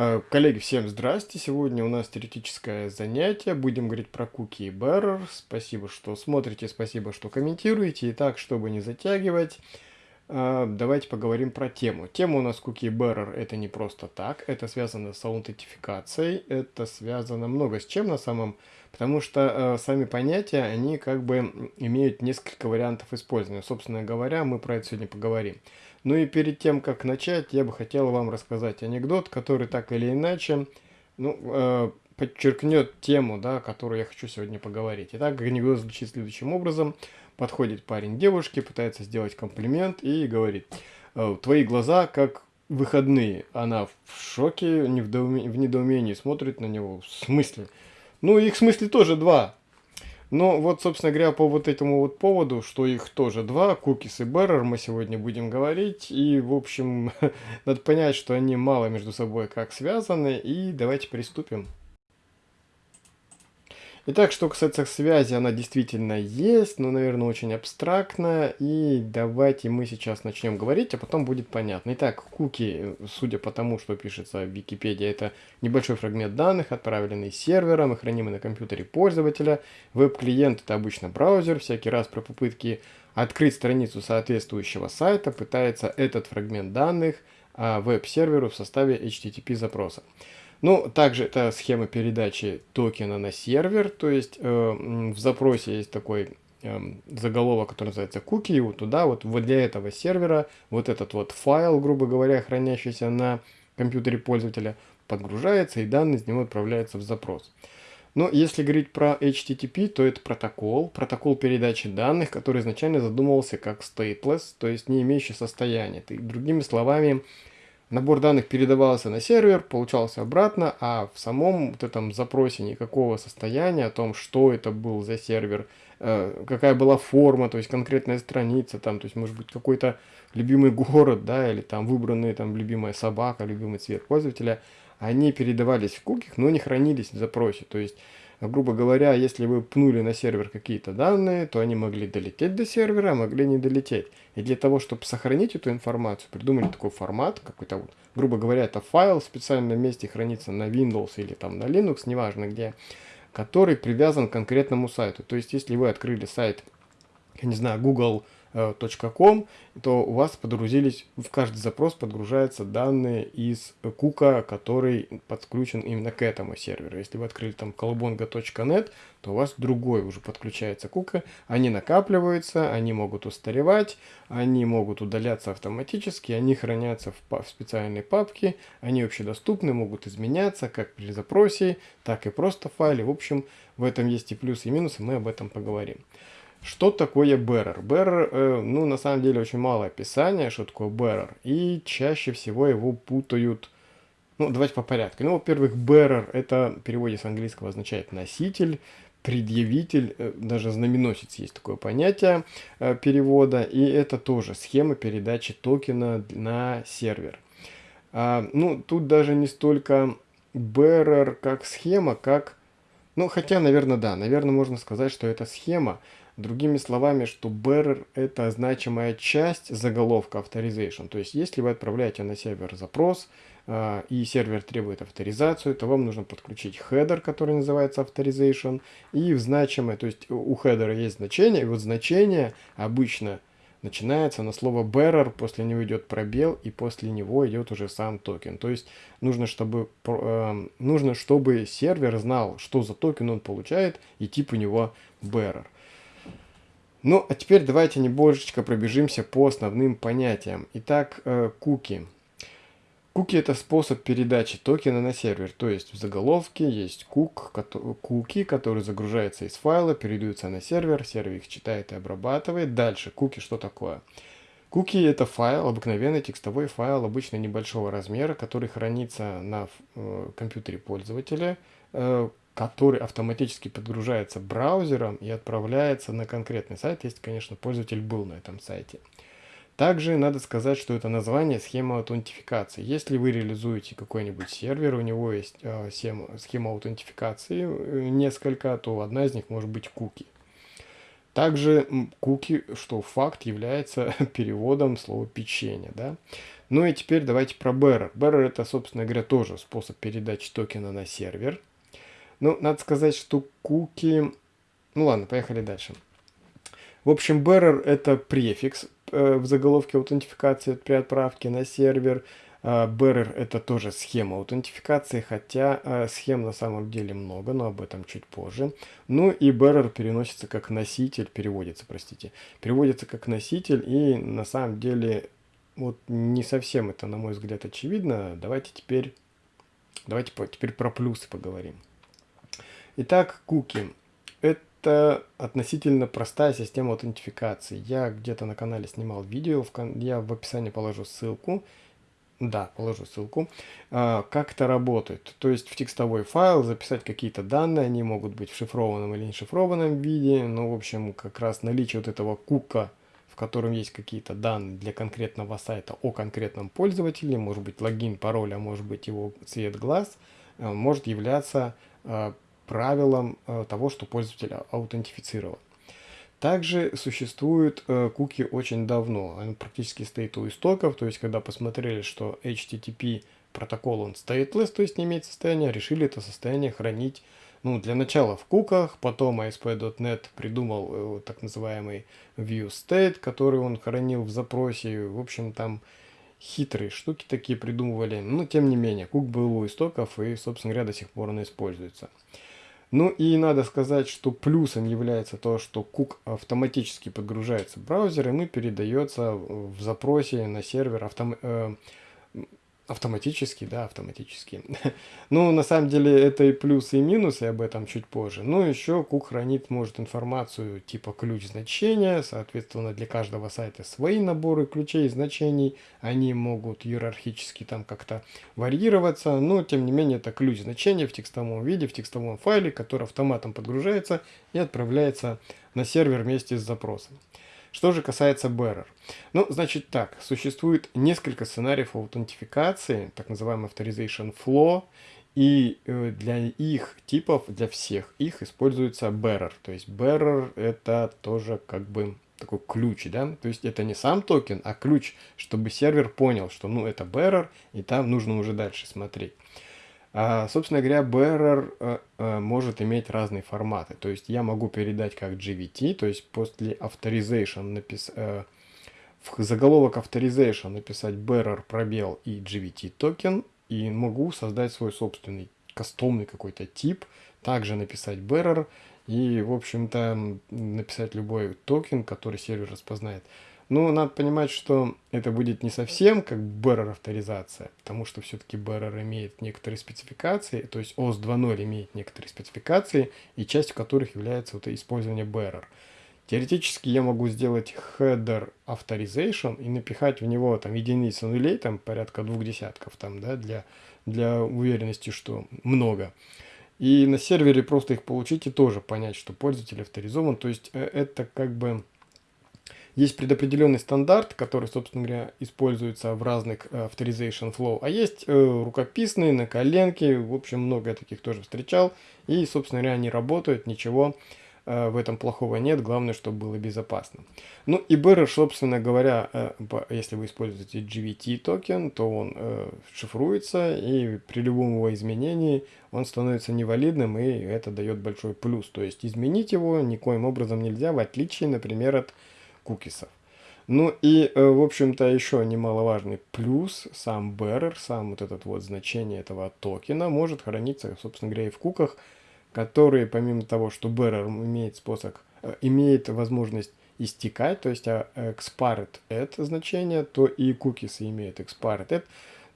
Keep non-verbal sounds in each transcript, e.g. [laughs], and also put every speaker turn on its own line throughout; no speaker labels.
Э, коллеги, всем здрасте! Сегодня у нас теоретическое занятие. Будем говорить про cookie и bearer. Спасибо, что смотрите, спасибо, что комментируете. Итак, чтобы не затягивать, давайте поговорим про тему. Тема у нас cookie bearer это не просто так. Это связано с аутентификацией. Это связано много с чем на самом Потому что э, сами понятия, они как бы имеют несколько вариантов использования. Собственно говоря, мы про это сегодня поговорим. Ну и перед тем, как начать, я бы хотел вам рассказать анекдот, который так или иначе ну, э, подчеркнет тему, да, которую я хочу сегодня поговорить. Итак, анекдот звучит следующим образом. Подходит парень девушке, пытается сделать комплимент и говорит, «Э, твои глаза как выходные. Она в шоке, в недоумении смотрит на него. В смысле? Ну, их в смысле тоже два. Но вот, собственно говоря, по вот этому вот поводу, что их тоже два, Cookies и Bearer, мы сегодня будем говорить. И, в общем, [laughs] надо понять, что они мало между собой как связаны. И давайте приступим. Итак, что касается связи, она действительно есть, но, наверное, очень абстрактная. И давайте мы сейчас начнем говорить, а потом будет понятно. Итак, куки, судя по тому, что пишется в Википедии, это небольшой фрагмент данных, отправленный сервером и хранимый на компьютере пользователя. Веб-клиент – это обычно браузер. Всякий раз при попытке открыть страницу соответствующего сайта пытается этот фрагмент данных а, веб-серверу в составе HTTP запроса. Ну, также это схема передачи токена на сервер, то есть э, в запросе есть такой э, заголовок, который называется cookie, вот туда вот, вот для этого сервера вот этот вот файл, грубо говоря, хранящийся на компьютере пользователя, подгружается и данные из него отправляются в запрос. Но если говорить про HTTP, то это протокол, протокол передачи данных, который изначально задумывался как stateless, то есть не имеющий состояния. Другими словами, Набор данных передавался на сервер, получался обратно, а в самом вот этом запросе никакого состояния о том, что это был за сервер, э, какая была форма, то есть конкретная страница, там, то есть может быть какой-то любимый город, да, или там выбранная там любимая собака, любимый цвет пользователя, они передавались в куких, но не хранились в запросе. То есть грубо говоря, если вы пнули на сервер какие-то данные, то они могли долететь до сервера, а могли не долететь. И для того, чтобы сохранить эту информацию, придумали такой формат, какой-то вот, грубо говоря, это файл в специальном месте хранится на Windows или там на Linux, неважно где, который привязан к конкретному сайту. То есть, если вы открыли сайт, я не знаю, Google .com, то у вас подгрузились, в каждый запрос подгружаются данные из кука, который подключен именно к этому серверу. Если вы открыли там колобонга.нет, то у вас другой уже подключается кука. Они накапливаются, они могут устаревать, они могут удаляться автоматически, они хранятся в, в специальной папке, они общедоступны, могут изменяться как при запросе, так и просто в файле. В общем, в этом есть и плюсы, и минусы, мы об этом поговорим. Что такое bearer? Bearer, э, ну, на самом деле, очень мало описания, что такое bearer. И чаще всего его путают... Ну, давайте по порядку. Ну, во-первых, bearer, это в переводе с английского означает носитель, предъявитель, э, даже знаменосец есть такое понятие э, перевода. И это тоже схема передачи токена на сервер. А, ну, тут даже не столько bearer как схема, как... Ну, хотя, наверное, да. Наверное, можно сказать, что это схема. Другими словами, что bearer это значимая часть заголовка authorization. То есть, если вы отправляете на сервер запрос, э, и сервер требует авторизацию, то вам нужно подключить header, который называется authorization, и в значимое, то есть у header есть значение, и вот значение обычно начинается на слово bearer, после него идет пробел, и после него идет уже сам токен. То есть нужно, чтобы, э, нужно, чтобы сервер знал, что за токен он получает, и тип у него bearer. Ну, а теперь давайте немножечко пробежимся по основным понятиям. Итак, э, куки. Куки это способ передачи токена на сервер, то есть в заголовке есть кук, куки, который загружается из файла, передаются на сервер, сервер их читает и обрабатывает. Дальше, куки что такое? Куки это файл, обыкновенный текстовой файл, обычно небольшого размера, который хранится на э, компьютере пользователя, э, который автоматически подгружается браузером и отправляется на конкретный сайт, если, конечно, пользователь был на этом сайте. Также надо сказать, что это название схема аутентификации. Если вы реализуете какой-нибудь сервер, у него есть э, схема, аутентификации э, несколько, то одна из них может быть куки. Также куки, что факт, является [laughs] переводом слова печенье. Да? Ну и теперь давайте про bearer. Bearer это, собственно говоря, тоже способ передачи токена на сервер. Ну, надо сказать, что куки... Ну ладно, поехали дальше. В общем, bearer это префикс э, в заголовке аутентификации при отправке на сервер. Э, bearer это тоже схема аутентификации, хотя э, схем на самом деле много, но об этом чуть позже. Ну и bearer переносится как носитель, переводится, простите, переводится как носитель и на самом деле вот не совсем это, на мой взгляд, очевидно. Давайте теперь, давайте теперь про плюсы поговорим. Итак, куки. Это относительно простая система аутентификации. Я где-то на канале снимал видео, я в описании положу ссылку. Да, положу ссылку. А, как это работает? То есть в текстовой файл записать какие-то данные, они могут быть в шифрованном или не шифрованном виде. Ну, в общем, как раз наличие вот этого кука котором есть какие-то данные для конкретного сайта о конкретном пользователе, может быть логин, пароль, а может быть его цвет глаз, э, может являться э, правилом э, того, что пользователь аутентифицирован. Также существуют куки очень давно, он практически стоит у истоков, то есть когда посмотрели, что HTTP протокол он stateless, то есть не имеет состояния, решили это состояние хранить ну, для начала в куках, потом ASP.NET придумал э, так называемый ViewState, который он хранил в запросе. В общем, там хитрые штуки такие придумывали. Но, тем не менее, кук был у истоков и, собственно говоря, до сих пор он используется. Ну и надо сказать, что плюсом является то, что кук автоматически подгружается в браузер, и мы передается в запросе на сервер автом... Автоматически, да, автоматически. [laughs] ну, на самом деле, это и плюсы, и минусы, об этом чуть позже. Ну, еще Кук хранит, может, информацию типа ключ значения, соответственно, для каждого сайта свои наборы ключей и значений. Они могут иерархически там как-то варьироваться, но, тем не менее, это ключ значения в текстовом виде, в текстовом файле, который автоматом подгружается и отправляется на сервер вместе с запросом. Что же касается bearer. Ну, значит так, существует несколько сценариев аутентификации, так называемый authorization flow, и э, для их типов, для всех их используется bearer. То есть bearer это тоже как бы такой ключ, да, то есть это не сам токен, а ключ, чтобы сервер понял, что ну это bearer, и там нужно уже дальше смотреть. А, собственно говоря, bearer а, а, может иметь разные форматы. То есть я могу передать как JWT, то есть после authorization напис... а, в заголовок authorization написать bearer пробел и JWT токен, и могу создать свой собственный кастомный какой-то тип, также написать bearer и, в общем-то, написать любой токен, который сервер распознает. Ну, надо понимать, что это будет не совсем как bearer авторизация, потому что все-таки bearer имеет некоторые спецификации, то есть OAuth 2.0 имеет некоторые спецификации, и частью которых является вот использование bearer. Теоретически я могу сделать header authorization и напихать в него там единицы нулей, там порядка двух десятков, там, да, для, для уверенности, что много. И на сервере просто их получить и тоже понять, что пользователь авторизован. То есть э, это как бы есть предопределенный стандарт, который, собственно говоря, используется в разных э, authorization flow, а есть э, рукописные, на коленке, в общем, много таких тоже встречал, и, собственно говоря, они работают, ничего э, в этом плохого нет, главное, чтобы было безопасно. Ну и bearer, собственно говоря, э, если вы используете GVT токен, то он э, шифруется, и при любом его изменении он становится невалидным, и это дает большой плюс. То есть изменить его никоим образом нельзя, в отличие, например, от кукисов. Ну и, э, в общем-то, еще немаловажный плюс, сам bearer, сам вот этот вот значение этого токена может храниться, собственно говоря, и в куках, которые, помимо того, что bearer имеет способ, э, имеет возможность истекать, то есть а, expired это значение, то и кукисы имеют expired it,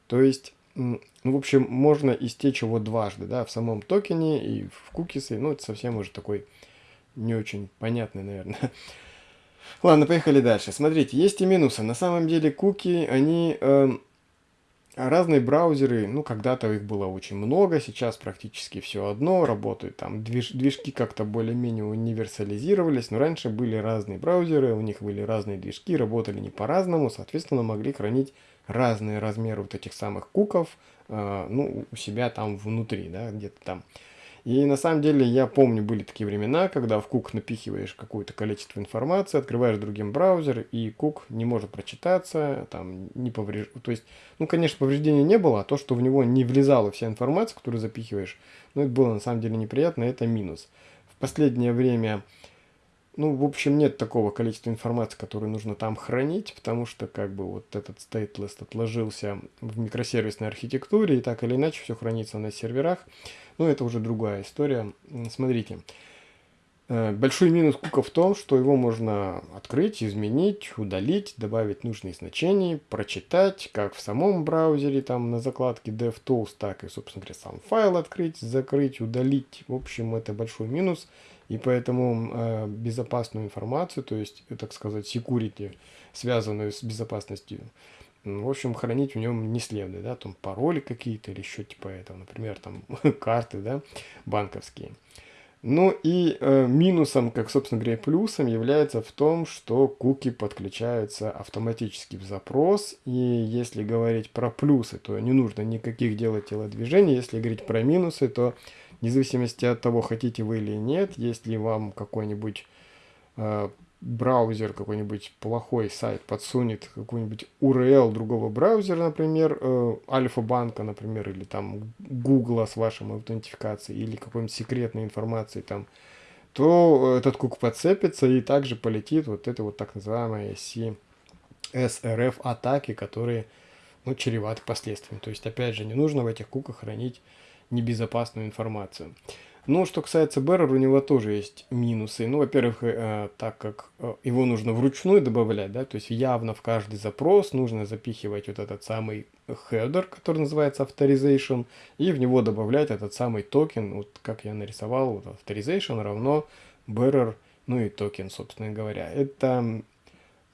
то есть, ну, в общем, можно истечь его дважды, да, в самом токене и в кукисы, ну, это совсем уже такой не очень понятный, наверное, [laughs] Ладно, поехали дальше. Смотрите, есть и минусы. На самом деле куки, они... Э, разные браузеры, ну, когда-то их было очень много, сейчас практически все одно, работают там, движ, движки как-то более-менее универсализировались, но раньше были разные браузеры, у них были разные движки, работали не по-разному, соответственно, могли хранить разные размеры вот этих самых куков, э, ну, у себя там внутри, да, где-то там. И на самом деле я помню, были такие времена, когда в кук напихиваешь какое-то количество информации, открываешь другим браузер, и кук не может прочитаться, там не повреж... То есть, ну, конечно, повреждения не было, а то, что в него не влезала вся информация, которую запихиваешь, ну, это было на самом деле неприятно, это минус. В последнее время ну, в общем, нет такого количества информации, которую нужно там хранить, потому что как бы вот этот stateless отложился в микросервисной архитектуре, и так или иначе все хранится на серверах. Но это уже другая история. Смотрите. Э, большой минус кука в том, что его можно открыть, изменить, удалить, добавить нужные значения, прочитать, как в самом браузере, там на закладке DevTools, так и, собственно говоря, сам файл открыть, закрыть, удалить. В общем, это большой минус. И поэтому э, безопасную информацию, то есть, э, так сказать, security, связанную с безопасностью, в общем, хранить в нем не следует, да, там пароли какие-то или еще типа этого, например, там [laughs] карты, да, банковские. Ну и э, минусом, как, собственно говоря, плюсом является в том, что куки подключаются автоматически в запрос. И если говорить про плюсы, то не нужно никаких делать телодвижений. Если говорить про минусы, то вне зависимости от того, хотите вы или нет, если вам какой-нибудь э, браузер, какой-нибудь плохой сайт подсунет какой-нибудь URL другого браузера, например, э, Альфа-банка, например, или там Гугла с вашим аутентификацией, или какой-нибудь секретной информацией там, то этот кук подцепится и также полетит вот это вот так называемые CSRF атаки, которые ну, чреваты последствиями. То есть, опять же, не нужно в этих куках хранить небезопасную информацию. Ну, что касается Bearer, у него тоже есть минусы. Ну, во-первых, э, так как э, его нужно вручную добавлять, да, то есть явно в каждый запрос нужно запихивать вот этот самый header, который называется authorization, и в него добавлять этот самый токен, вот как я нарисовал, вот authorization равно Bearer, ну и токен, собственно говоря. Это,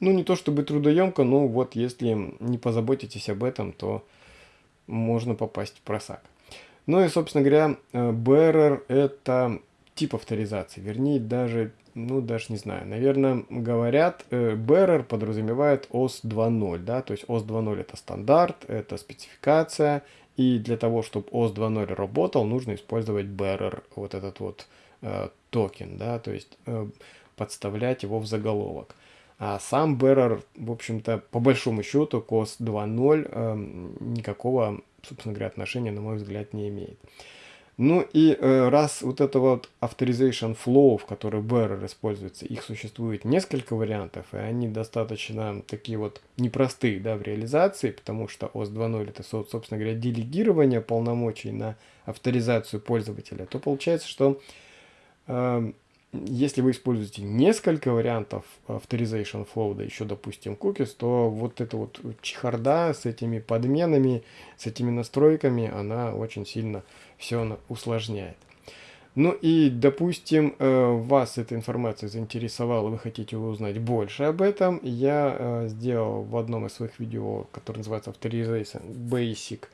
ну, не то чтобы трудоемко, но вот если не позаботитесь об этом, то можно попасть впросак. Ну и, собственно говоря, э, bearer это тип авторизации, вернее, даже, ну, даже не знаю, наверное, говорят, э, bearer подразумевает OAuth 2.0, да, то есть OAuth 2.0 это стандарт, это спецификация, и для того, чтобы OS 2.0 работал, нужно использовать bearer, вот этот вот э, токен, да, то есть э, подставлять его в заголовок. А сам bearer, в общем-то, по большому счету, к OS 2.0 э, никакого собственно говоря, отношения, на мой взгляд, не имеет. Ну и э, раз вот это вот authorization flow, в который bearer используется, их существует несколько вариантов, и они достаточно такие вот непростые да, в реализации, потому что OS 2.0 это, собственно говоря, делегирование полномочий на авторизацию пользователя, то получается, что э, если вы используете несколько вариантов Authorization Flow, да еще, допустим, cookies, то вот эта вот чехарда с этими подменами, с этими настройками, она очень сильно все усложняет. Ну и, допустим, э, вас эта информация заинтересовала, вы хотите узнать больше об этом, я э, сделал в одном из своих видео, которое называется Authorization Basic,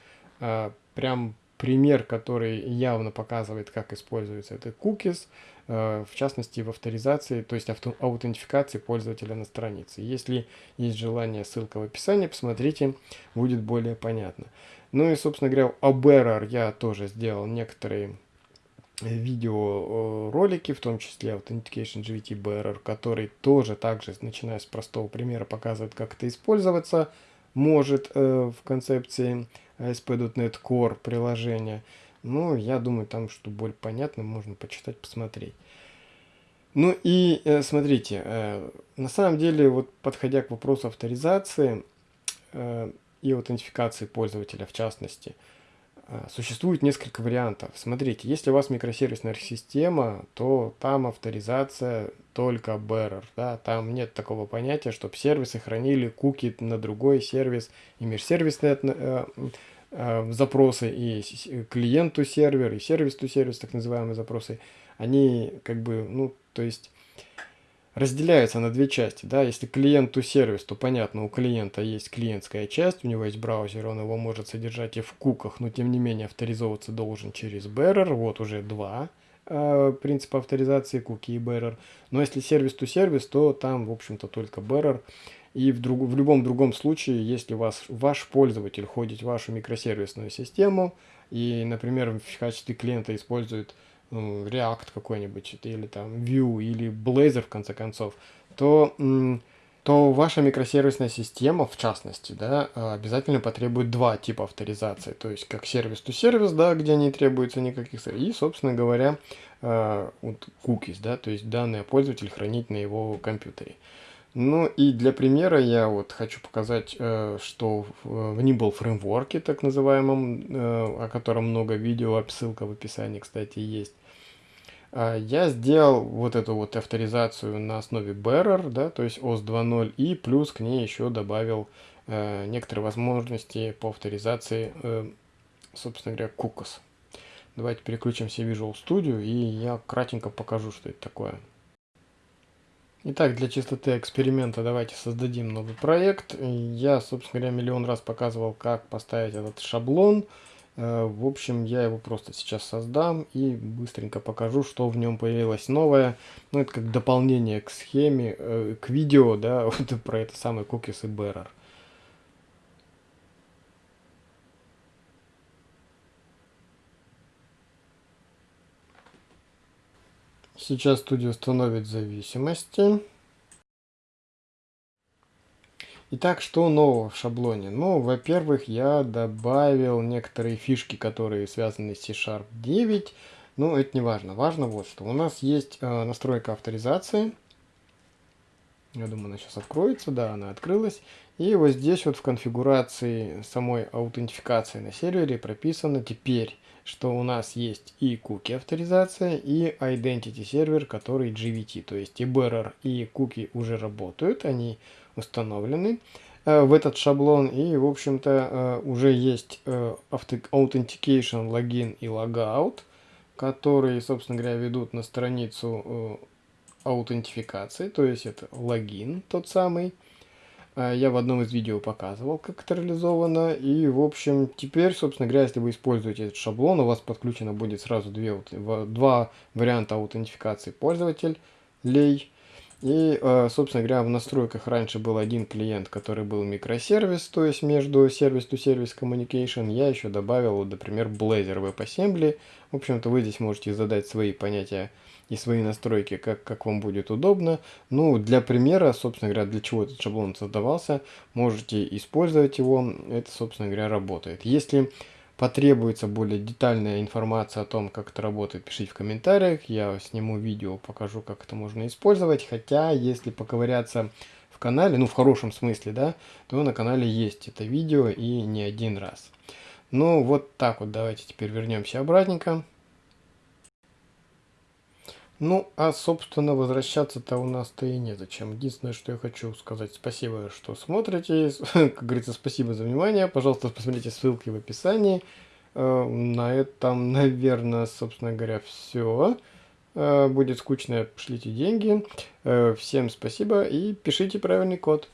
э, прям пример, который явно показывает, как используется этот cookies, э, в частности в авторизации, то есть авто, аутентификации пользователя на странице. Если есть желание, ссылка в описании, посмотрите, будет более понятно. Ну и, собственно говоря, о Bearer я тоже сделал некоторые видеоролики, в том числе Authentication GVT Bearer, который тоже также, начиная с простого примера, показывает, как это использоваться может э, в концепции ASP.NET Core приложения. Ну, я думаю, там, что более понятно, можно почитать, посмотреть. Ну и э, смотрите, э, на самом деле, вот подходя к вопросу авторизации э, и аутентификации пользователя в частности, существует несколько вариантов. Смотрите, если у вас микросервисная система, то там авторизация только bearer, да, там нет такого понятия, чтобы сервисы хранили куки на другой сервис и межсервисные э, э, запросы, и клиенту сервер, и сервис-то сервис, так называемые запросы, они как бы, ну, то есть разделяются на две части, да, если клиент сервис, то понятно, у клиента есть клиентская часть, у него есть браузер, он его может содержать и в куках, но тем не менее авторизовываться должен через bearer, вот уже два, э, принципа авторизации куки и bearer. Но если сервис-то сервис, то там, в общем-то, только bearer. И в, друг, в любом другом случае, если вас, ваш пользователь ходит в вашу микросервисную систему и, например, в качестве клиента использует ну, React какой-нибудь, или там Vue, или Blazor, в конце концов, то, то ваша микросервисная система, в частности, да, обязательно потребует два типа авторизации. То есть, как сервис-то-сервис, да, где не требуется никаких... И, собственно говоря, вот cookies, да, то есть данные пользователь хранить на его компьютере. Ну и для примера я вот хочу показать, э, что в Nibble фреймворке, так называемом, э, о котором много видео, ссылка в описании, кстати, есть, а, я сделал вот эту вот авторизацию на основе Bearer, да, то есть OS 2.0, и плюс к ней еще добавил э, некоторые возможности по авторизации, собственно говоря, Cookies. Давайте переключимся в Visual Studio, и я кратенько покажу, что это такое. Итак, для чистоты эксперимента давайте создадим новый проект. Я, собственно говоря, миллион раз показывал, как поставить этот шаблон. Э, в общем, я его просто сейчас создам и быстренько покажу, что в нем появилось новое. Ну, это как дополнение к схеме, э, к видео, да, [laughs] вот про это самое cookies и bearer. Сейчас студия установит зависимости. Итак, что нового в шаблоне? Ну, во-первых, я добавил некоторые фишки, которые связаны с C-Sharp 9. Но это не важно. Важно вот что. У нас есть э, настройка авторизации. Я думаю, она сейчас откроется. Да, она открылась. И вот здесь вот в конфигурации самой аутентификации на сервере прописано теперь что у нас есть и куки авторизация, и identity сервер, который GVT. То есть и bearer, и куки уже работают, они установлены э, в этот шаблон. И, в общем-то, э, уже есть э, authentication, логин и logout, которые, собственно говоря, ведут на страницу аутентификации, то есть это логин тот самый. А, я в одном из видео показывал, как это реализовано. И, в общем, теперь, собственно говоря, если вы используете этот шаблон, у вас подключено будет сразу две, два варианта аутентификации пользователей. И, а, собственно говоря, в настройках раньше был один клиент, который был микросервис, то есть между сервис-to-сервис communication. Я еще добавил, например, Blazor WebAssembly. В общем-то, вы здесь можете задать свои понятия и свои настройки, как, как вам будет удобно. Ну, для примера, собственно говоря, для чего этот шаблон создавался, можете использовать его, это, собственно говоря, работает. Если потребуется более детальная информация о том, как это работает, пишите в комментариях, я сниму видео, покажу, как это можно использовать, хотя, если поковыряться в канале, ну, в хорошем смысле, да, то на канале есть это видео и не один раз. Ну, вот так вот, давайте теперь вернемся обратненько. Ну, а, собственно, возвращаться-то у нас-то и незачем. Единственное, что я хочу сказать, спасибо, что смотрите. [laughs] Как говорится, спасибо за внимание. Пожалуйста, посмотрите ссылки в описании. Э, на этом, наверное, собственно говоря, все. Э, будет скучно, пошлите деньги. Э, всем спасибо и пишите правильный код.